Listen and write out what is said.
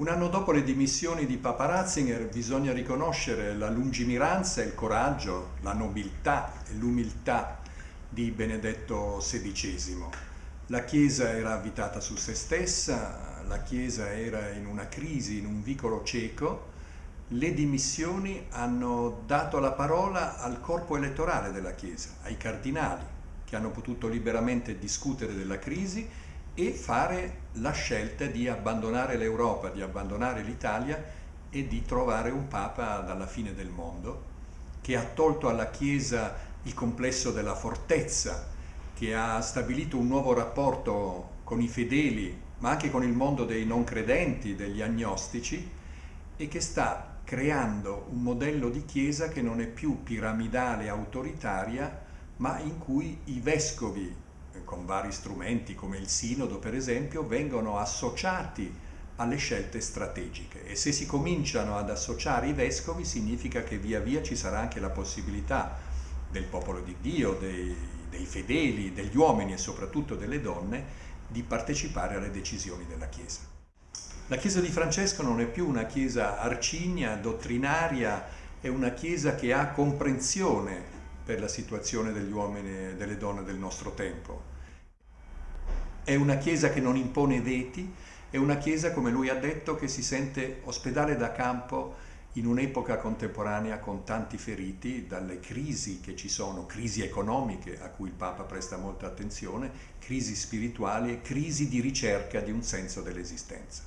Un anno dopo le dimissioni di Papa Ratzinger bisogna riconoscere la lungimiranza, il coraggio, la nobiltà e l'umiltà di Benedetto XVI. La Chiesa era avvitata su se stessa, la Chiesa era in una crisi, in un vicolo cieco, le dimissioni hanno dato la parola al corpo elettorale della Chiesa, ai cardinali, che hanno potuto liberamente discutere della crisi e fare la scelta di abbandonare l'Europa, di abbandonare l'Italia e di trovare un Papa dalla fine del mondo che ha tolto alla Chiesa il complesso della fortezza, che ha stabilito un nuovo rapporto con i fedeli, ma anche con il mondo dei non credenti, degli agnostici, e che sta creando un modello di Chiesa che non è più piramidale autoritaria, ma in cui i vescovi con vari strumenti come il sinodo per esempio, vengono associati alle scelte strategiche e se si cominciano ad associare i vescovi significa che via via ci sarà anche la possibilità del popolo di Dio, dei, dei fedeli, degli uomini e soprattutto delle donne di partecipare alle decisioni della Chiesa. La Chiesa di Francesco non è più una Chiesa arcigna, dottrinaria, è una Chiesa che ha comprensione per la situazione degli uomini e delle donne del nostro tempo. È una Chiesa che non impone veti, è una Chiesa, come lui ha detto, che si sente ospedale da campo in un'epoca contemporanea con tanti feriti, dalle crisi che ci sono, crisi economiche a cui il Papa presta molta attenzione, crisi spirituali e crisi di ricerca di un senso dell'esistenza.